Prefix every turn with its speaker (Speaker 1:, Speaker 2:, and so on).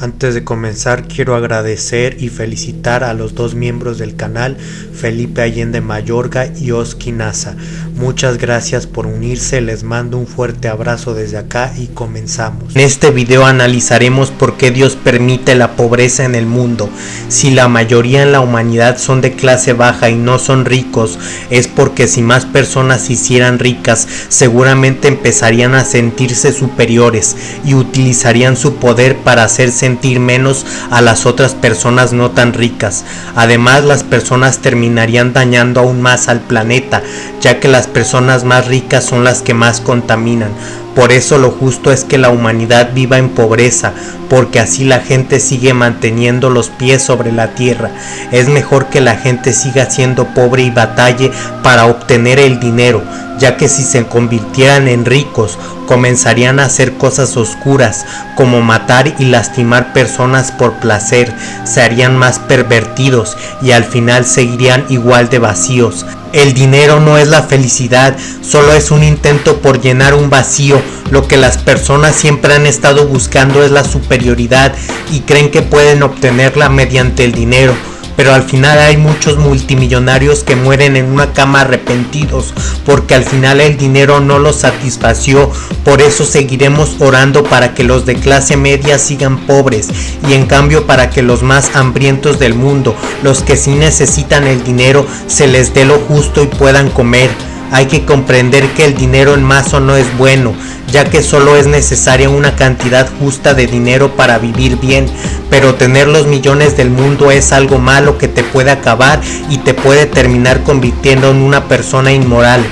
Speaker 1: Antes de comenzar quiero agradecer y felicitar a los dos miembros del canal, Felipe Allende Mayorga y Oski Nasa. Muchas gracias por unirse, les mando un fuerte abrazo desde acá y comenzamos. En este video analizaremos por qué Dios permite la pobreza en el mundo. Si la mayoría en la humanidad son de clase baja y no son ricos, es porque si más personas se hicieran ricas, seguramente empezarían a sentirse superiores y utilizarían su poder para hacerse sentir menos a las otras personas no tan ricas. Además, las personas terminarían dañando aún más al planeta, ya que las personas más ricas son las que más contaminan. Por eso lo justo es que la humanidad viva en pobreza, porque así la gente sigue manteniendo los pies sobre la tierra. Es mejor que la gente siga siendo pobre y batalle para obtener el dinero, ya que si se convirtieran en ricos, comenzarían a hacer cosas oscuras, como matar y lastimar personas por placer, se harían más pervertidos y al final seguirían igual de vacíos. El dinero no es la felicidad, solo es un intento por llenar un vacío. Lo que las personas siempre han estado buscando es la superioridad y creen que pueden obtenerla mediante el dinero pero al final hay muchos multimillonarios que mueren en una cama arrepentidos porque al final el dinero no los satisfació, por eso seguiremos orando para que los de clase media sigan pobres y en cambio para que los más hambrientos del mundo, los que sí necesitan el dinero, se les dé lo justo y puedan comer. Hay que comprender que el dinero en mazo no es bueno, ya que solo es necesaria una cantidad justa de dinero para vivir bien, pero tener los millones del mundo es algo malo que te puede acabar y te puede terminar convirtiendo en una persona inmoral.